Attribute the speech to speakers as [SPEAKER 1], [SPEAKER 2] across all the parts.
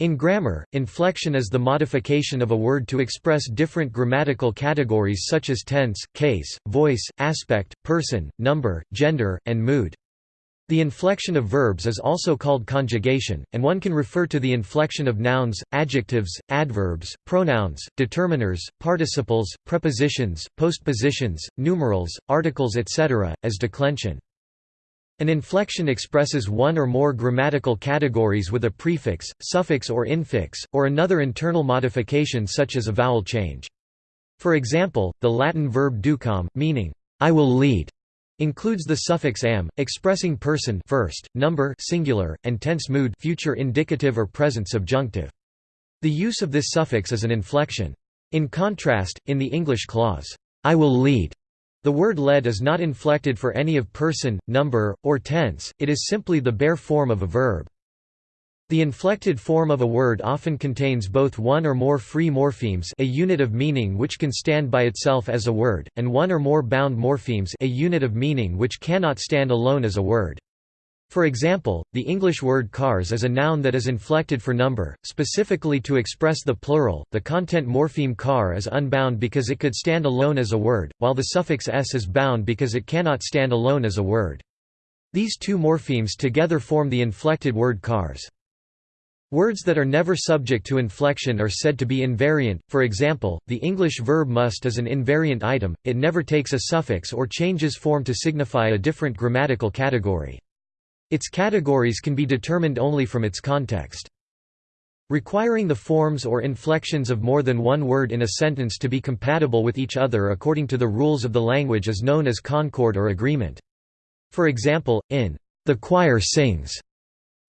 [SPEAKER 1] In grammar, inflection is the modification of a word to express different grammatical categories such as tense, case, voice, aspect, person, number, gender, and mood. The inflection of verbs is also called conjugation, and one can refer to the inflection of nouns, adjectives, adverbs, pronouns, determiners, participles, prepositions, postpositions, numerals, articles etc., as declension. An inflection expresses one or more grammatical categories with a prefix, suffix or infix, or another internal modification such as a vowel change. For example, the Latin verb ducam, meaning, I will lead, includes the suffix am, expressing person first, number singular, and tense mood future indicative or present subjunctive. The use of this suffix is an inflection. In contrast, in the English clause, I will lead, the word led is not inflected for any of person, number, or tense, it is simply the bare form of a verb. The inflected form of a word often contains both one or more free morphemes a unit of meaning which can stand by itself as a word, and one or more bound morphemes a unit of meaning which cannot stand alone as a word. For example, the English word cars is a noun that is inflected for number, specifically to express the plural. The content morpheme car is unbound because it could stand alone as a word, while the suffix s is bound because it cannot stand alone as a word. These two morphemes together form the inflected word cars. Words that are never subject to inflection are said to be invariant, for example, the English verb must is an invariant item, it never takes a suffix or changes form to signify a different grammatical category. Its categories can be determined only from its context. Requiring the forms or inflections of more than one word in a sentence to be compatible with each other according to the rules of the language is known as concord or agreement. For example, in "'The choir sings'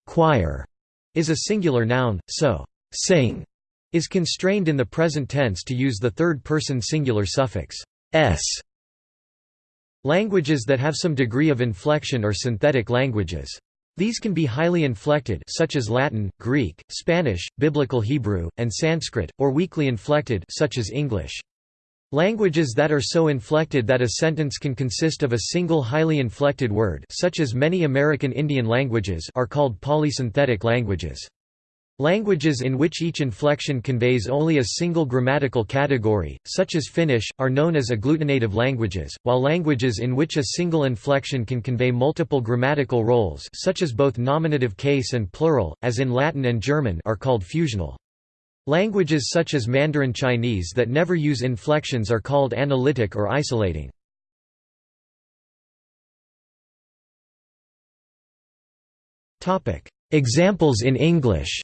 [SPEAKER 1] choir is a singular noun, so sing is constrained in the present tense to use the third-person singular suffix s. Languages that have some degree of inflection are synthetic languages. These can be highly inflected such as Latin, Greek, Spanish, Biblical Hebrew, and Sanskrit, or weakly inflected such as English. Languages that are so inflected that a sentence can consist of a single highly inflected word such as many American Indian languages are called polysynthetic languages. Languages in which each inflection conveys only a single grammatical category, such as Finnish, are known as agglutinative languages, while languages in which a single inflection can convey multiple grammatical roles such as both nominative case and plural, as in Latin and German are called fusional. Languages such as Mandarin Chinese that never use inflections are called analytic or isolating. Examples in English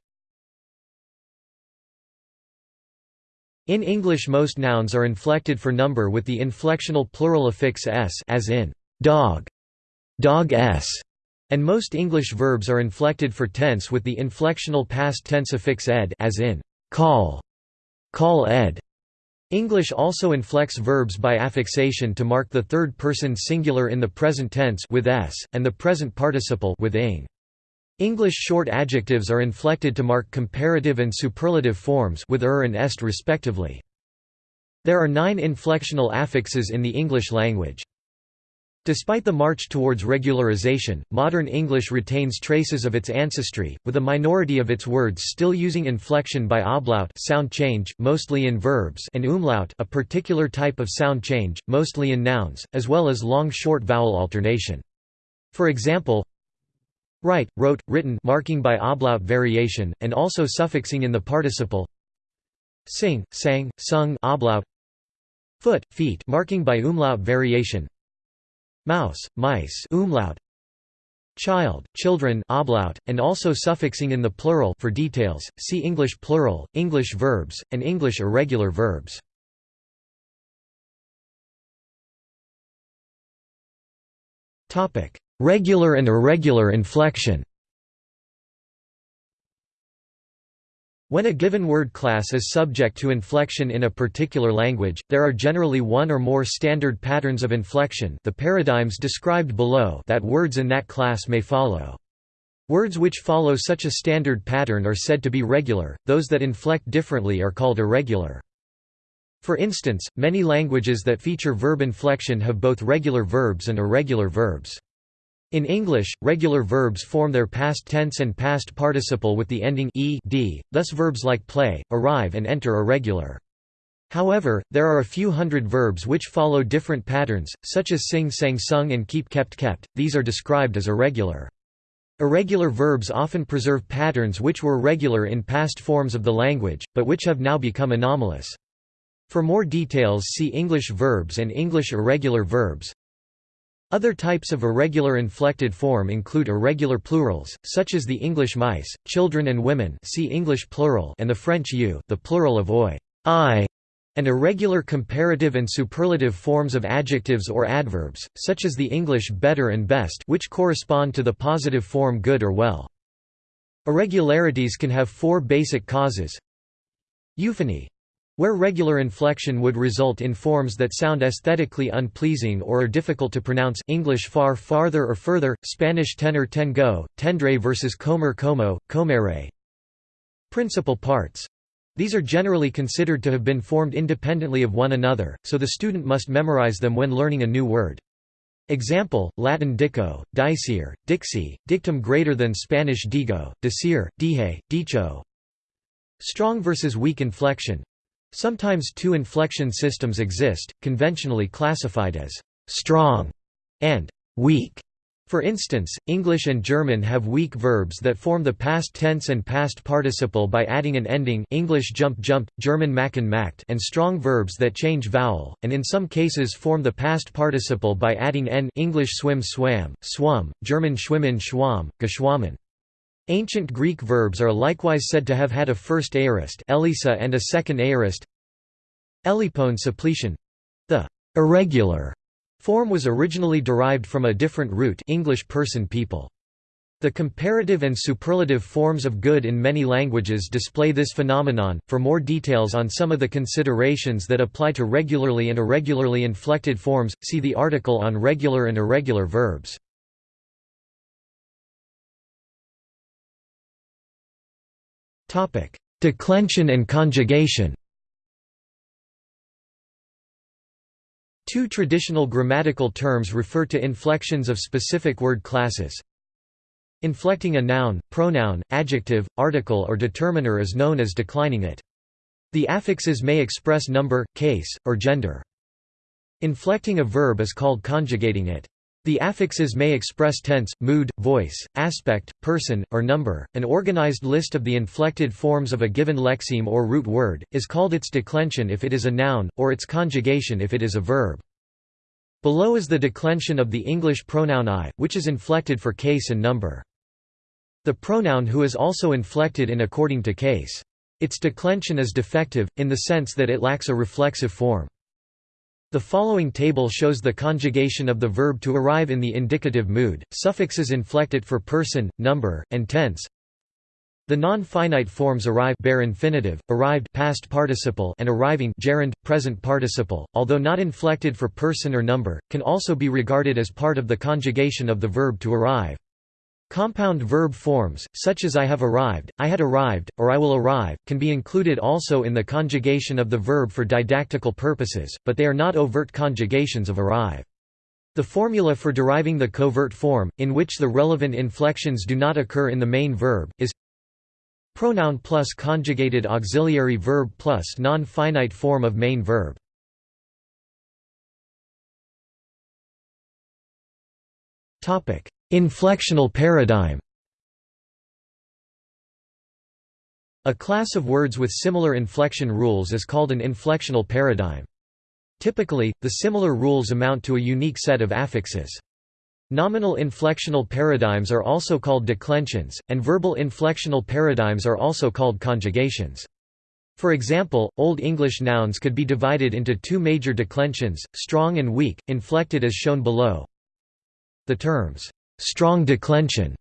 [SPEAKER 1] In English most nouns are inflected for number with the inflectional plural affix s as in dog, dog s, and most English verbs are inflected for tense with the inflectional past tense affix ed as in call, call ed. English also inflects verbs by affixation to mark the third person singular in the present tense with s, and the present participle with ing. English short adjectives are inflected to mark comparative and superlative forms with er and est respectively. There are nine inflectional affixes in the English language. Despite the march towards regularization, modern English retains traces of its ancestry, with a minority of its words still using inflection by ablaut sound change, mostly in verbs and umlaut a particular type of sound change, mostly in nouns, as well as long-short vowel alternation. For example, write, wrote, written marking by ablaut variation, and also suffixing in the participle. Sing, sang, sung ablaut foot, feet marking by umlaut variation. Mouse, mice umlaut. Child, children ablaut, and also suffixing in the plural for details, see English plural, English verbs, and English irregular verbs. Regular and irregular inflection When a given word class is subject to inflection in a particular language, there are generally one or more standard patterns of inflection the paradigms described below that words in that class may follow. Words which follow such a standard pattern are said to be regular, those that inflect differently are called irregular. For instance, many languages that feature verb inflection have both regular verbs and irregular verbs. In English, regular verbs form their past tense and past participle with the ending ed, thus verbs like play, arrive and enter are regular. However, there are a few hundred verbs which follow different patterns, such as sing sang sung and keep kept kept, these are described as irregular. Irregular verbs often preserve patterns which were regular in past forms of the language, but which have now become anomalous. For more details see English verbs and English irregular verbs. Other types of irregular inflected form include irregular plurals, such as the English mice, children and women see English plural and the French you, the plural of oi, I, and irregular comparative and superlative forms of adjectives or adverbs, such as the English better and best which correspond to the positive form good or well. Irregularities can have four basic causes Euphony where regular inflection would result in forms that sound aesthetically unpleasing or are difficult to pronounce English far farther or further, Spanish tener tengo, tendre versus comer como, comere. Principal parts. These are generally considered to have been formed independently of one another, so the student must memorize them when learning a new word. Example, Latin dico, dicere, dixi, dictum greater than Spanish digo, decir, dije, dicho. Strong versus weak inflection Sometimes two inflection systems exist, conventionally classified as «strong» and «weak». For instance, English and German have weak verbs that form the past tense and past participle by adding an ending English jump jumped, German machen macht and strong verbs that change vowel, and in some cases form the past participle by adding n English swim swam, swum, German schwimmen schwamm, geschwommen. Ancient Greek verbs are likewise said to have had a first aorist Elisa and a second aorist Elipone suppletion the irregular form was originally derived from a different root English person people. The comparative and superlative forms of good in many languages display this phenomenon. For more details on some of the considerations that apply to regularly and irregularly inflected forms, see the article on regular and irregular verbs. Declension and conjugation Two traditional grammatical terms refer to inflections of specific word classes. Inflecting a noun, pronoun, adjective, article or determiner is known as declining it. The affixes may express number, case, or gender. Inflecting a verb is called conjugating it. The affixes may express tense, mood, voice, aspect, person, or number. An organized list of the inflected forms of a given lexeme or root word is called its declension if it is a noun, or its conjugation if it is a verb. Below is the declension of the English pronoun I, which is inflected for case and number. The pronoun who is also inflected in according to case. Its declension is defective, in the sense that it lacks a reflexive form. The following table shows the conjugation of the verb to arrive in the indicative mood. Suffixes inflect it for person, number, and tense. The non-finite forms arrive bare infinitive, arrived past participle and arriving gerund, present participle, although not inflected for person or number, can also be regarded as part of the conjugation of the verb to arrive. Compound verb forms, such as I have arrived, I had arrived, or I will arrive, can be included also in the conjugation of the verb for didactical purposes, but they are not overt conjugations of arrive. The formula for deriving the covert form, in which the relevant inflections do not occur in the main verb, is pronoun plus conjugated auxiliary verb plus non-finite form of main verb. Inflectional paradigm A class of words with similar inflection rules is called an inflectional paradigm. Typically, the similar rules amount to a unique set of affixes. Nominal inflectional paradigms are also called declensions, and verbal inflectional paradigms are also called conjugations. For example, Old English nouns could be divided into two major declensions, strong and weak, inflected as shown below. The terms, strong declension,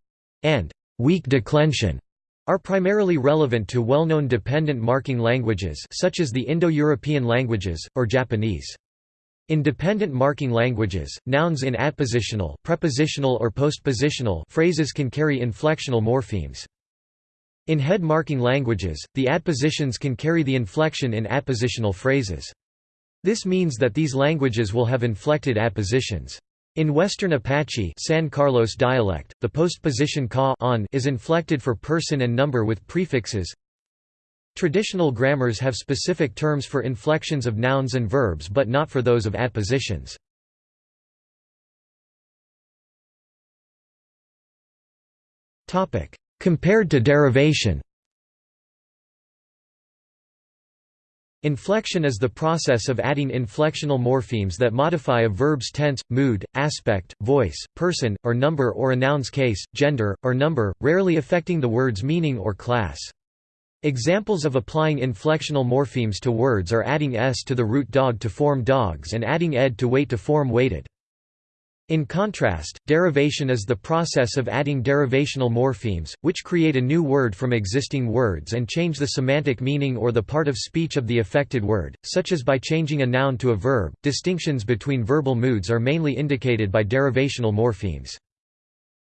[SPEAKER 1] and weak declension are primarily relevant to well-known dependent marking languages such as the Indo-European languages, or Japanese. In dependent marking languages, nouns in adpositional, prepositional or postpositional phrases can carry inflectional morphemes. In head marking languages, the adpositions can carry the inflection in adpositional phrases. This means that these languages will have inflected adpositions. In Western Apache San Carlos dialect, the postposition ka on is inflected for person and number with prefixes. Traditional grammars have specific terms for inflections of nouns and verbs but not for those of adpositions. Compared to derivation Inflection is the process of adding inflectional morphemes that modify a verb's tense, mood, aspect, voice, person, or number or a noun's case, gender, or number, rarely affecting the word's meaning or class. Examples of applying inflectional morphemes to words are adding s to the root dog to form dogs and adding ed to wait to form waited. In contrast, derivation is the process of adding derivational morphemes, which create a new word from existing words and change the semantic meaning or the part of speech of the affected word, such as by changing a noun to a verb. Distinctions between verbal moods are mainly indicated by derivational morphemes.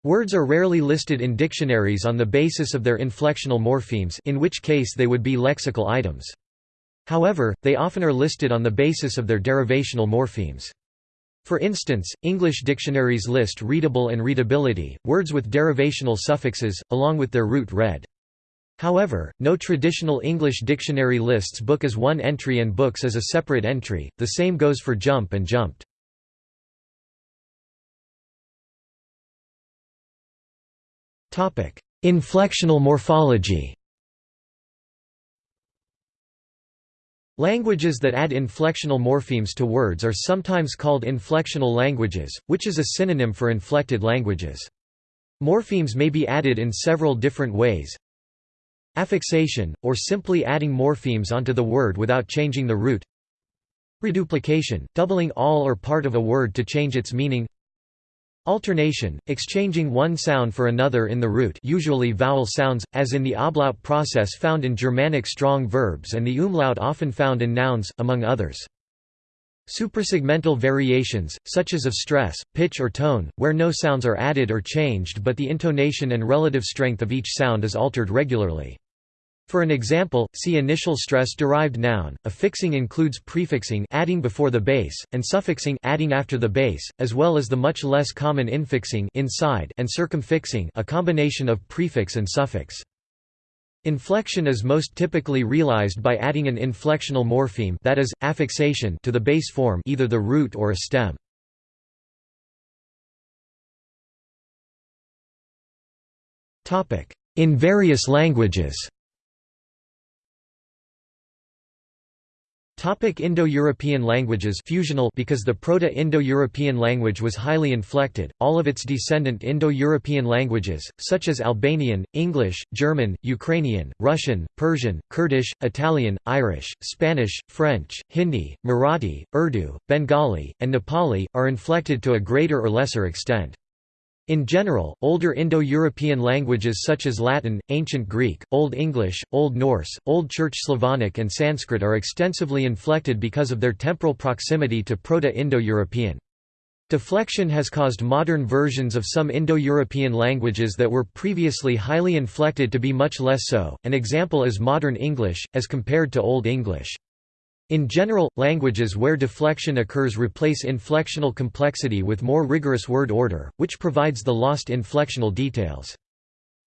[SPEAKER 1] Words are rarely listed in dictionaries on the basis of their inflectional morphemes in which case they would be lexical items. However, they often are listed on the basis of their derivational morphemes. For instance, English dictionaries list readable and readability, words with derivational suffixes, along with their root read. However, no traditional English dictionary lists book as one entry and books as a separate entry, the same goes for jump and jumped. Inflectional morphology Languages that add inflectional morphemes to words are sometimes called inflectional languages, which is a synonym for inflected languages. Morphemes may be added in several different ways. Affixation, or simply adding morphemes onto the word without changing the root. Reduplication, doubling all or part of a word to change its meaning. Alternation, exchanging one sound for another in the root usually vowel sounds, as in the ablaut process found in Germanic strong verbs and the umlaut often found in nouns, among others. Suprasegmental variations, such as of stress, pitch or tone, where no sounds are added or changed but the intonation and relative strength of each sound is altered regularly. For an example, see initial stress-derived noun. Affixing includes prefixing adding before the base, and suffixing adding after the base, as well as the much less common infixing inside and circumfixing a combination of prefix and suffix. Inflection is most typically realized by adding an inflectional morpheme that is, affixation to the base form either the root or a stem. In various languages Indo-European languages fusional because the Proto-Indo-European language was highly inflected, all of its descendant Indo-European languages, such as Albanian, English, German, Ukrainian, Russian, Persian, Kurdish, Italian, Irish, Spanish, French, Hindi, Marathi, Urdu, Bengali, and Nepali, are inflected to a greater or lesser extent. In general, older Indo-European languages such as Latin, Ancient Greek, Old English, Old Norse, Old Church Slavonic and Sanskrit are extensively inflected because of their temporal proximity to Proto-Indo-European. Deflection has caused modern versions of some Indo-European languages that were previously highly inflected to be much less so, an example is Modern English, as compared to Old English. In general, languages where deflection occurs replace inflectional complexity with more rigorous word order, which provides the lost inflectional details.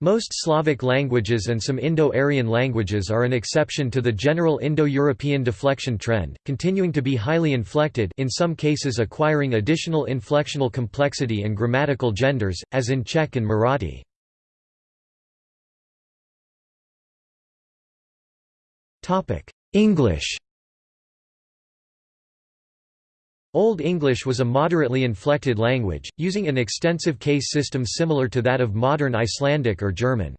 [SPEAKER 1] Most Slavic languages and some Indo-Aryan languages are an exception to the general Indo-European deflection trend, continuing to be highly inflected in some cases acquiring additional inflectional complexity and grammatical genders, as in Czech and Marathi. English Old English was a moderately inflected language, using an extensive case system similar to that of modern Icelandic or German.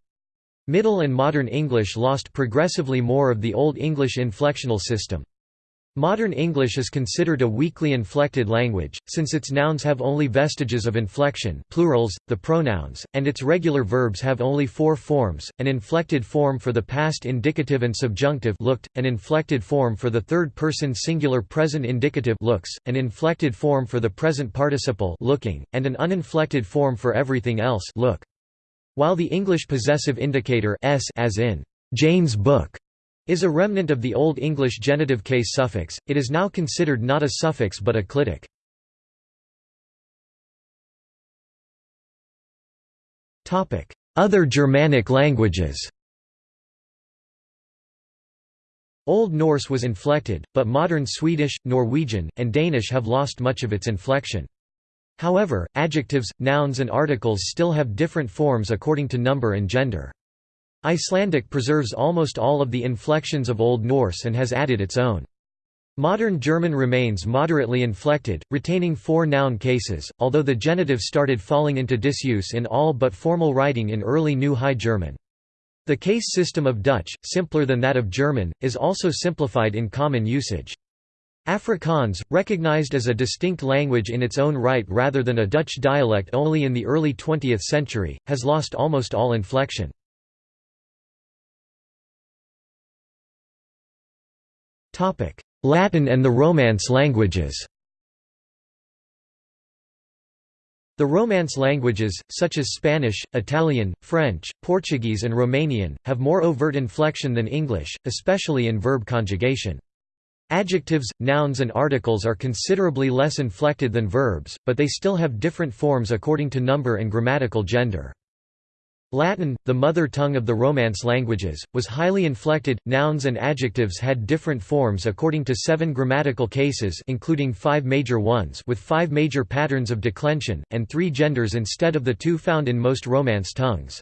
[SPEAKER 1] Middle and Modern English lost progressively more of the Old English inflectional system. Modern English is considered a weakly inflected language, since its nouns have only vestiges of inflection plurals, the pronouns, and its regular verbs have only four forms, an inflected form for the past indicative and subjunctive looked, an inflected form for the third-person singular present indicative looks, an inflected form for the present participle looking, and an uninflected form for everything else look. While the English possessive indicator s as in Jane's book is a remnant of the Old English genitive case suffix, it is now considered not a suffix but a clitic. Other Germanic languages Old Norse was inflected, but modern Swedish, Norwegian, and Danish have lost much of its inflection. However, adjectives, nouns and articles still have different forms according to number and gender. Icelandic preserves almost all of the inflections of Old Norse and has added its own. Modern German remains moderately inflected, retaining four noun cases, although the genitive started falling into disuse in all but formal writing in early New High German. The case system of Dutch, simpler than that of German, is also simplified in common usage. Afrikaans, recognized as a distinct language in its own right rather than a Dutch dialect only in the early 20th century, has lost almost all inflection. Latin and the Romance languages The Romance languages, such as Spanish, Italian, French, Portuguese and Romanian, have more overt inflection than English, especially in verb conjugation. Adjectives, nouns and articles are considerably less inflected than verbs, but they still have different forms according to number and grammatical gender. Latin, the mother tongue of the Romance languages, was highly inflected. Nouns and adjectives had different forms according to seven grammatical cases including five major ones with five major patterns of declension, and three genders instead of the two found in most Romance tongues.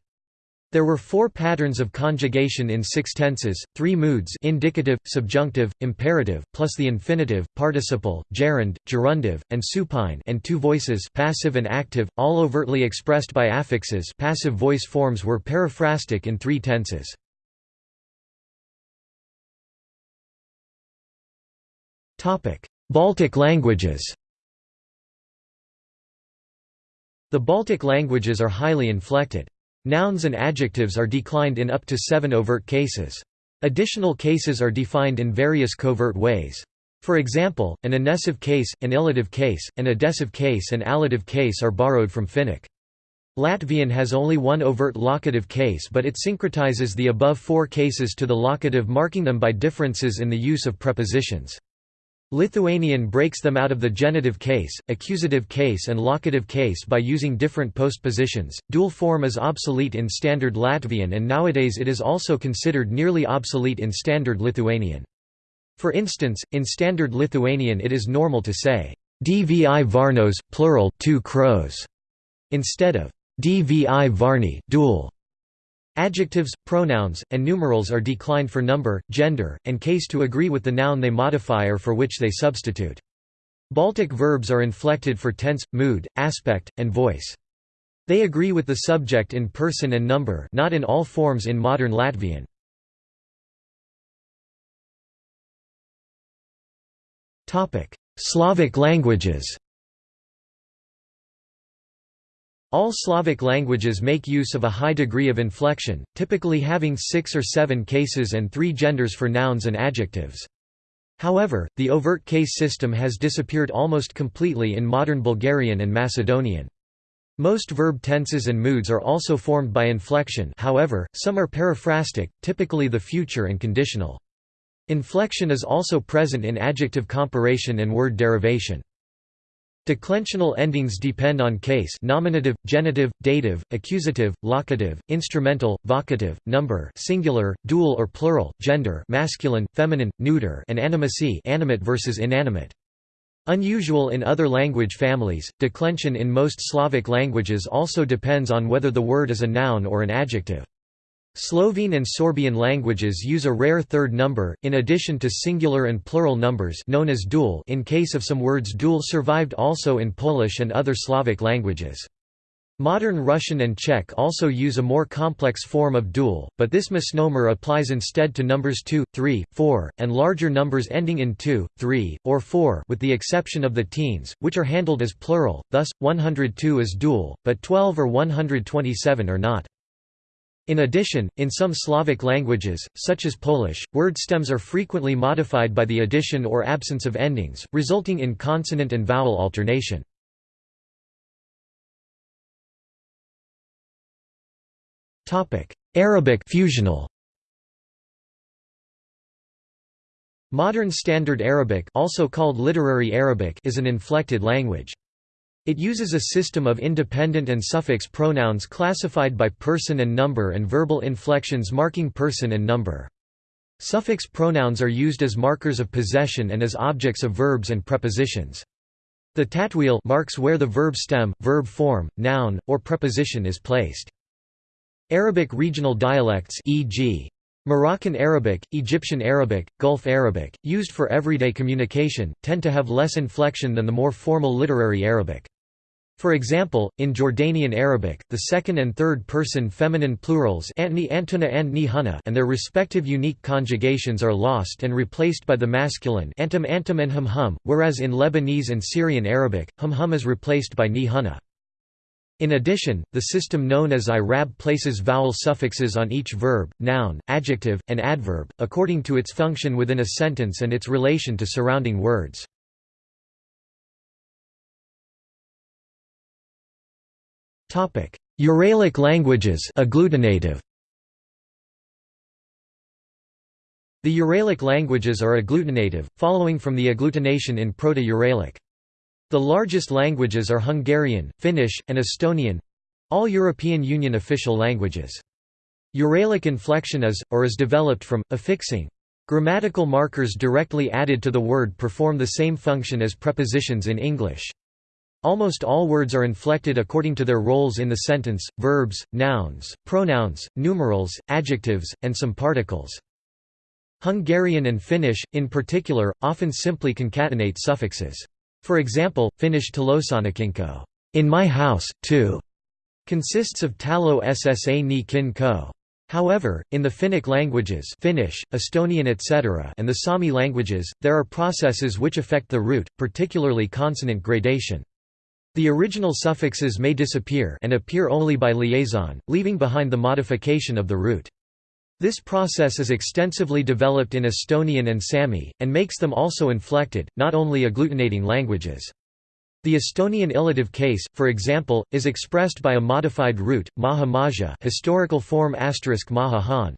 [SPEAKER 1] There were four patterns of conjugation in six tenses, three moods indicative, subjunctive, imperative, plus the infinitive, participle, gerund, gerundive, and supine and two voices passive and active, all overtly expressed by affixes passive voice forms were periphrastic in three tenses. Baltic languages The Baltic languages are highly inflected. Nouns and adjectives are declined in up to seven overt cases. Additional cases are defined in various covert ways. For example, an inessive case, an illative case, an adessive case and allative case are borrowed from Finnic. Latvian has only one overt locative case but it syncretizes the above four cases to the locative marking them by differences in the use of prepositions. Lithuanian breaks them out of the genitive case, accusative case and locative case by using different postpositions. Dual form is obsolete in Standard Latvian and nowadays it is also considered nearly obsolete in Standard Lithuanian. For instance, in Standard Lithuanian it is normal to say, dvi varnos, plural, two crows, instead of dvi varni dual. Adjectives, pronouns, and numerals are declined for number, gender, and case to agree with the noun they modify or for which they substitute. Baltic verbs are inflected for tense, mood, aspect, and voice. They agree with the subject in person and number not in all forms in modern Latvian. Slavic languages all Slavic languages make use of a high degree of inflection, typically having six or seven cases and three genders for nouns and adjectives. However, the overt case system has disappeared almost completely in modern Bulgarian and Macedonian. Most verb tenses and moods are also formed by inflection however, some are periphrastic, typically the future and conditional. Inflection is also present in adjective comparison and word derivation. Declensional endings depend on case nominative, genitive, dative, accusative, locative, instrumental, vocative, number singular, dual or plural, gender masculine, feminine, neuter and animacy animate versus inanimate. Unusual in other language families, declension in most Slavic languages also depends on whether the word is a noun or an adjective. Slovene and Sorbian languages use a rare third number, in addition to singular and plural numbers known as dual in case of some words dual survived also in Polish and other Slavic languages. Modern Russian and Czech also use a more complex form of dual, but this misnomer applies instead to numbers 2, 3, 4, and larger numbers ending in 2, 3, or 4 with the exception of the teens, which are handled as plural, thus, 102 is dual, but 12 or 127 are not. In addition, in some Slavic languages, such as Polish, word stems are frequently modified by the addition or absence of endings, resulting in consonant and vowel alternation. Arabic fusional. Modern Standard Arabic also called Literary Arabic is an inflected language. It uses a system of independent and suffix pronouns classified by person and number and verbal inflections marking person and number. Suffix pronouns are used as markers of possession and as objects of verbs and prepositions. The tatwil marks where the verb stem, verb form, noun, or preposition is placed. Arabic regional dialects e.g. Moroccan Arabic, Egyptian Arabic, Gulf Arabic, used for everyday communication, tend to have less inflection than the more formal literary Arabic. For example, in Jordanian Arabic, the second and third person feminine plurals antuna and ni and their respective unique conjugations are lost and replaced by the masculine antum antum and hum hum, whereas in Lebanese and Syrian Arabic, hum hum is replaced by ni In addition, the system known as IRAB places vowel suffixes on each verb, noun, adjective, and adverb, according to its function within a sentence and its relation to surrounding words. Uralic languages agglutinative. The Uralic languages are agglutinative, following from the agglutination in Proto-Uralic. The largest languages are Hungarian, Finnish, and Estonian—all European Union official languages. Uralic inflection is, or is developed from, affixing. Grammatical markers directly added to the word perform the same function as prepositions in English. Almost all words are inflected according to their roles in the sentence, verbs, nouns, pronouns, numerals, adjectives, and some particles. Hungarian and Finnish, in particular, often simply concatenate suffixes. For example, Finnish talossanikinko in my house, too, consists of talo ssa ni kin ko. However, in the Finnic languages Finnish, Estonian etc. and the Sami languages, there are processes which affect the root, particularly consonant gradation. The original suffixes may disappear and appear only by liaison, leaving behind the modification of the root. This process is extensively developed in Estonian and Sami, and makes them also inflected, not only agglutinating languages. The Estonian illative case, for example, is expressed by a modified root, maha maja historical form asterisk maha han.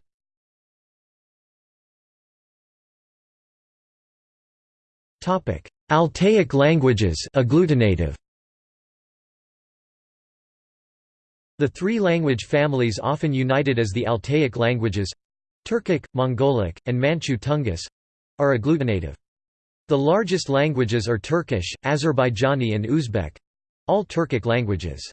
[SPEAKER 1] Altaic languages agglutinative. The three language families often united as the Altaic languages—Turkic, Mongolic, and Manchu Tungus—are agglutinative. The largest languages are Turkish, Azerbaijani and Uzbek—all Turkic languages.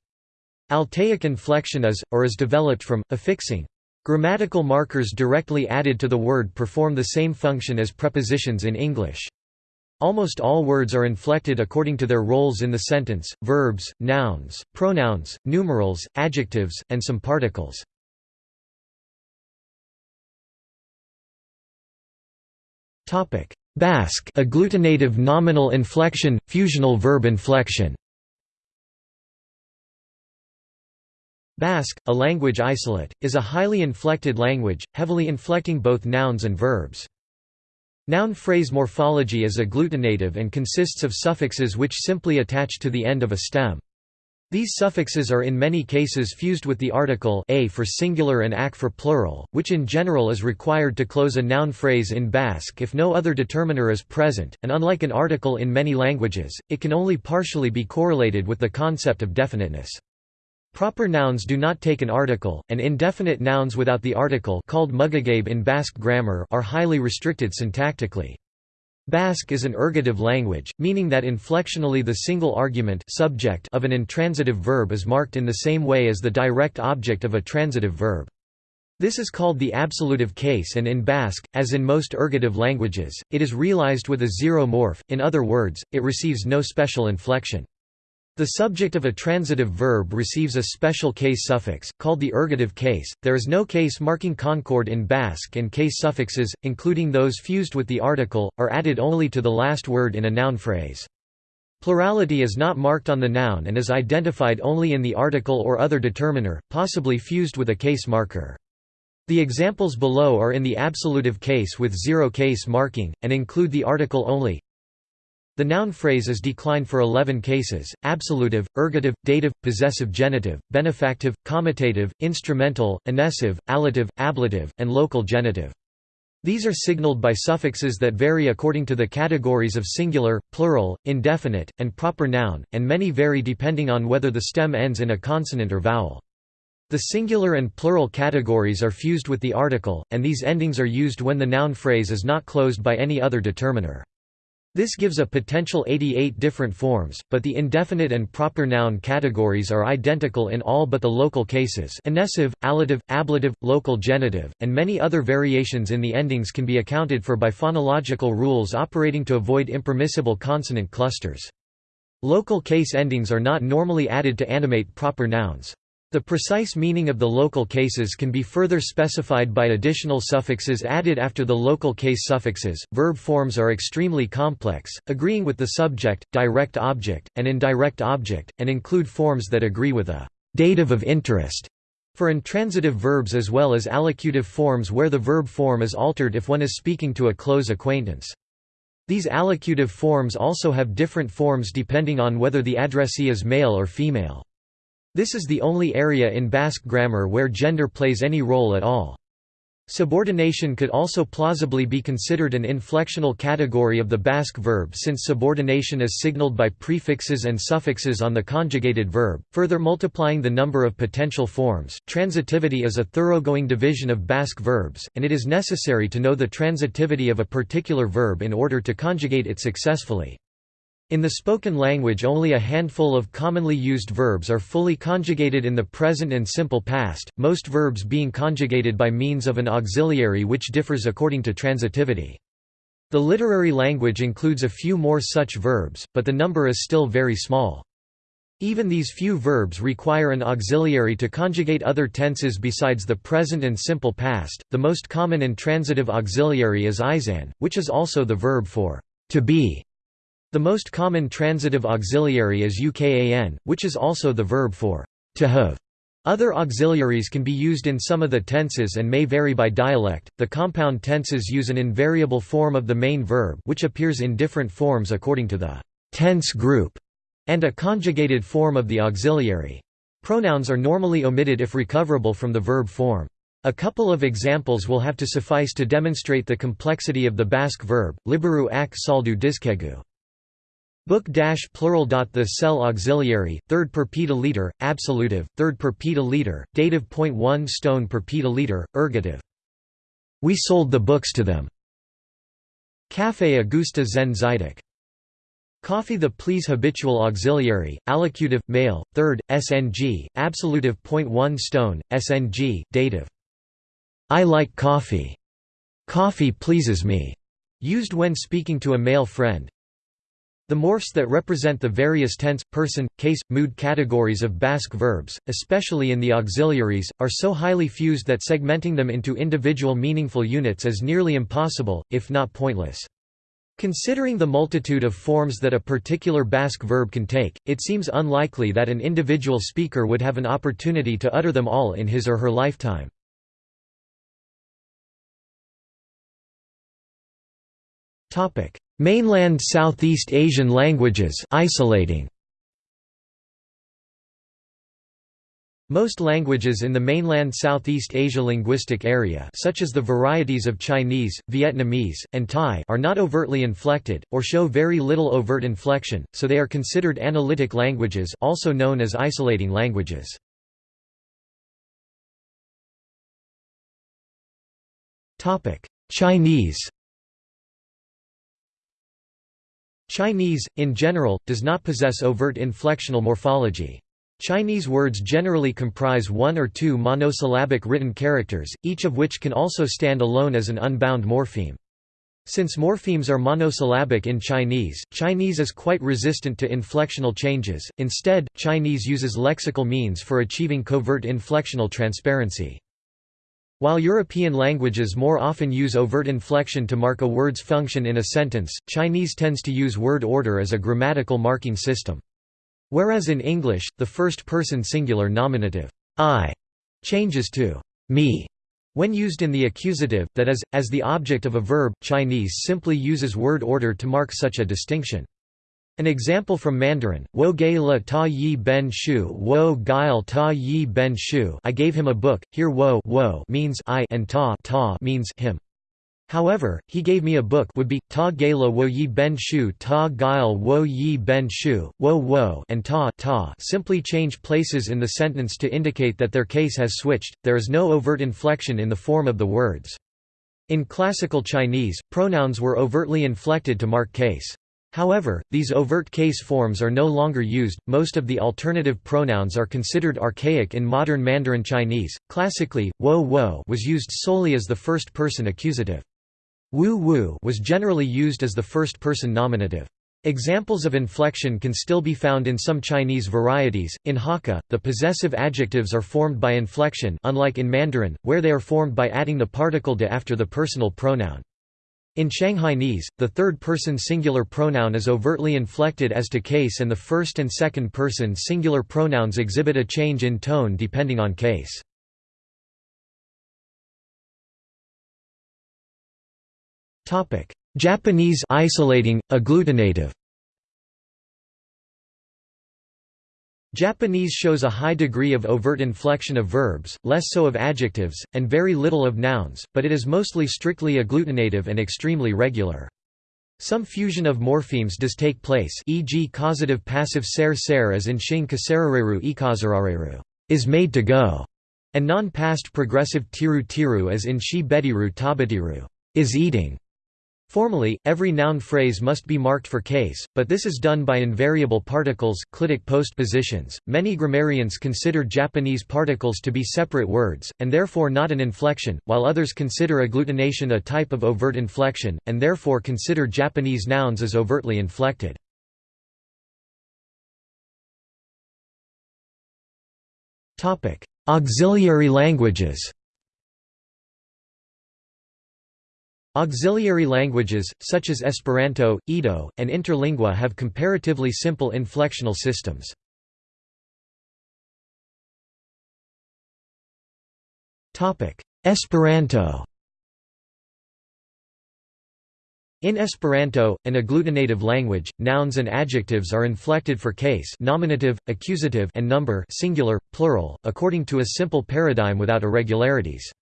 [SPEAKER 1] Altaic inflection is, or is developed from, affixing. Grammatical markers directly added to the word perform the same function as prepositions in English. Almost all words are inflected according to their roles in the sentence, verbs, nouns, pronouns, numerals, adjectives, and some particles. Basque agglutinative nominal inflection, fusional verb inflection Basque, a language isolate, is a highly inflected language, heavily inflecting both nouns and verbs. Noun phrase morphology is agglutinative and consists of suffixes which simply attach to the end of a stem. These suffixes are in many cases fused with the article a for singular and ak for plural, which in general is required to close a noun phrase in Basque if no other determiner is present, and unlike an article in many languages, it can only partially be correlated with the concept of definiteness. Proper nouns do not take an article, and indefinite nouns without the article called mugagabe in Basque grammar are highly restricted syntactically. Basque is an ergative language, meaning that inflectionally the single argument subject of an intransitive verb is marked in the same way as the direct object of a transitive verb. This is called the absolutive case and in Basque, as in most ergative languages, it is realized with a zero morph, in other words, it receives no special inflection. The subject of a transitive verb receives a special case suffix, called the ergative case. There is no case marking concord in Basque, and case suffixes, including those fused with the article, are added only to the last word in a noun phrase. Plurality is not marked on the noun and is identified only in the article or other determiner, possibly fused with a case marker. The examples below are in the absolutive case with zero case marking, and include the article only, the noun phrase is declined for 11 cases, absolutive, ergative, dative, possessive genitive, benefactive, comitative, instrumental, inessive, allative, ablative, and local genitive. These are signaled by suffixes that vary according to the categories of singular, plural, indefinite, and proper noun, and many vary depending on whether the stem ends in a consonant or vowel. The singular and plural categories are fused with the article, and these endings are used when the noun phrase is not closed by any other determiner. This gives a potential 88 different forms, but the indefinite and proper noun categories are identical in all but the local cases inessive, allative, ablative, local genitive, and many other variations in the endings can be accounted for by phonological rules operating to avoid impermissible consonant clusters. Local case endings are not normally added to animate proper nouns. The precise meaning of the local cases can be further specified by additional suffixes added after the local case suffixes. Verb forms are extremely complex, agreeing with the subject, direct object, and indirect object, and include forms that agree with a dative of interest for intransitive verbs as well as allocutive forms where the verb form is altered if one is speaking to a close acquaintance. These allocutive forms also have different forms depending on whether the addressee is male or female. This is the only area in Basque grammar where gender plays any role at all. Subordination could also plausibly be considered an inflectional category of the Basque verb since subordination is signaled by prefixes and suffixes on the conjugated verb, further multiplying the number of potential forms. Transitivity is a thoroughgoing division of Basque verbs, and it is necessary to know the transitivity of a particular verb in order to conjugate it successfully. In the spoken language only a handful of commonly used verbs are fully conjugated in the present and simple past, most verbs being conjugated by means of an auxiliary which differs according to transitivity. The literary language includes a few more such verbs, but the number is still very small. Even these few verbs require an auxiliary to conjugate other tenses besides the present and simple past. The most common intransitive auxiliary is izan, which is also the verb for to be. The most common transitive auxiliary is ukan, which is also the verb for to have. Other auxiliaries can be used in some of the tenses and may vary by dialect. The compound tenses use an invariable form of the main verb, which appears in different forms according to the tense group, and a conjugated form of the auxiliary. Pronouns are normally omitted if recoverable from the verb form. A couple of examples will have to suffice to demonstrate the complexity of the Basque verb, liburu ak saldu dizkiegu. Book dash plural dot the cell auxiliary, third per liter, absolutive, third per liter, dative point one stone per liter, ergative. We sold the books to them. Café Augusta Zen zaidak. Coffee the please habitual auxiliary, allocutive, male, third, SNG, absolutive point one stone, SNG, dative. I like coffee. Coffee pleases me. Used when speaking to a male friend, the morphs that represent the various tense, person, case, mood categories of Basque verbs, especially in the auxiliaries, are so highly fused that segmenting them into individual meaningful units is nearly impossible, if not pointless. Considering the multitude of forms that a particular Basque verb can take, it seems unlikely that an individual speaker would have an opportunity to utter them all in his or her lifetime. Topic: Mainland Southeast Asian languages isolating. Most languages in the mainland Southeast Asia linguistic area such as the varieties of Chinese, Vietnamese, and Thai are not overtly inflected, or show very little overt inflection, so they are considered analytic languages also known as isolating languages. Chinese Chinese, in general, does not possess overt inflectional morphology. Chinese words generally comprise one or two monosyllabic written characters, each of which can also stand alone as an unbound morpheme. Since morphemes are monosyllabic in Chinese, Chinese is quite resistant to inflectional changes, instead, Chinese uses lexical means for achieving covert inflectional transparency. While European languages more often use overt inflection to mark a word's function in a sentence, Chinese tends to use word order as a grammatical marking system. Whereas in English, the first-person singular nominative, I, changes to me when used in the accusative, that is, as the object of a verb, Chinese simply uses word order to mark such a distinction. An example from Mandarin, wo gai le ta yi ben shu wo gail ta yi ben shu I gave him a book, here wo, wo means I and ta, ta means him. However, he gave me a book would be, ta gala wo yi ben shu ta gail wo yi ben shu, wo wo and ta ta simply change places in the sentence to indicate that their case has switched, there is no overt inflection in the form of the words. In classical Chinese, pronouns were overtly inflected to mark case. However, these overt case forms are no longer used. Most of the alternative pronouns are considered archaic in modern Mandarin Chinese. Classically, wo wo was used solely as the first person accusative. Wu wu was generally used as the first-person nominative. Examples of inflection can still be found in some Chinese varieties. In Hakka, the possessive adjectives are formed by inflection, unlike in Mandarin, where they are formed by adding the particle de after the personal pronoun. In Shanghainese, the third-person singular pronoun is overtly inflected as to case and the first and second-person singular pronouns exhibit a change in tone depending on case. Japanese isolating agglutinative. Japanese shows a high degree of overt inflection of verbs, less so of adjectives, and very little of nouns, but it is mostly strictly agglutinative and extremely regular. Some fusion of morphemes does take place e.g. causative passive ser ser as in shin kasarareru ikazarareru is made to go, and non-past progressive tiru tiru as in shi bediru is eating. Formally, every noun phrase must be marked for case, but this is done by invariable particles clitic postpositions. Many grammarians consider Japanese particles to be separate words, and therefore not an inflection, while others consider agglutination a type of overt inflection, and therefore consider Japanese nouns as overtly inflected. Auxiliary languages Auxiliary languages, such as Esperanto, Ido, and Interlingua have comparatively simple inflectional systems. Esperanto In Esperanto, an agglutinative language, nouns and adjectives are inflected for case nominative, accusative and number singular, plural, according to a simple paradigm without irregularities.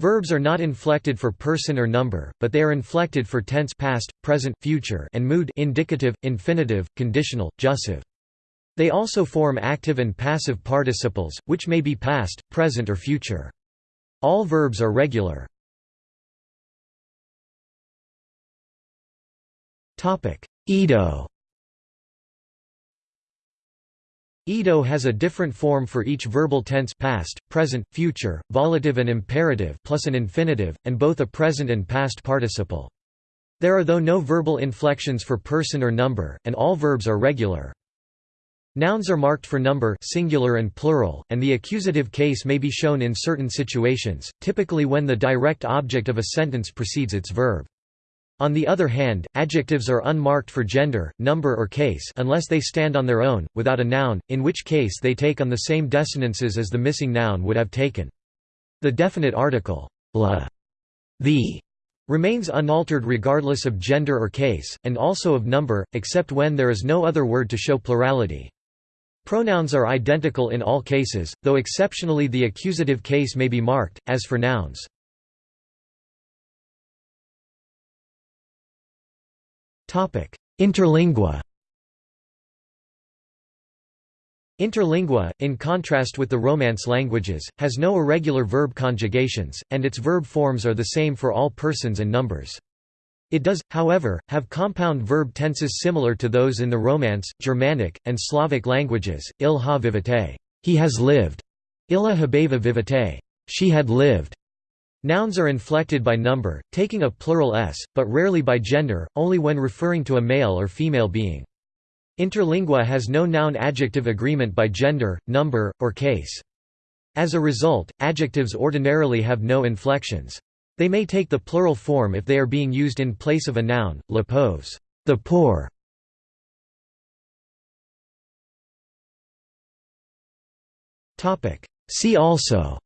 [SPEAKER 1] Verbs are not inflected for person or number, but they are inflected for tense past, present, future and mood indicative, infinitive, conditional, jussive. They also form active and passive participles, which may be past, present or future. All verbs are regular. Ido Ido has a different form for each verbal tense past, present, future, volitive and imperative plus an infinitive, and both a present and past participle. There are though no verbal inflections for person or number, and all verbs are regular. Nouns are marked for number singular and plural, and the accusative case may be shown in certain situations, typically when the direct object of a sentence precedes its verb. On the other hand, adjectives are unmarked for gender, number or case unless they stand on their own, without a noun, in which case they take on the same desinences as the missing noun would have taken. The definite article, la, the, remains unaltered regardless of gender or case, and also of number, except when there is no other word to show plurality. Pronouns are identical in all cases, though exceptionally the accusative case may be marked, as for nouns. Interlingua. Interlingua, in contrast with the Romance languages, has no irregular verb conjugations, and its verb forms are the same for all persons and numbers. It does, however, have compound verb tenses similar to those in the Romance, Germanic, and Slavic languages, il ha vivite he has lived", illa habeva vivite she had lived", Nouns are inflected by number, taking a plural s, but rarely by gender, only when referring to a male or female being. Interlingua has no noun-adjective agreement by gender, number, or case. As a result, adjectives ordinarily have no inflections. They may take the plural form if they are being used in place of a noun, la pose, the poor. See also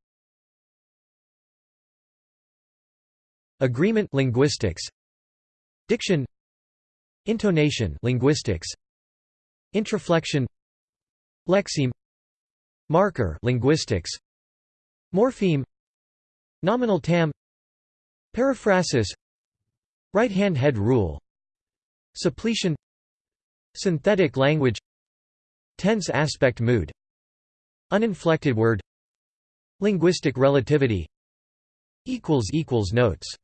[SPEAKER 1] Agreement linguistics. Diction. Intonation linguistics. Intraflexion Lexeme. Marker linguistics. Morpheme. Nominal tam. Periphrasis. Right-hand head rule. Suppletion. Synthetic language. Tense aspect mood. Uninflected word. Linguistic relativity. Notes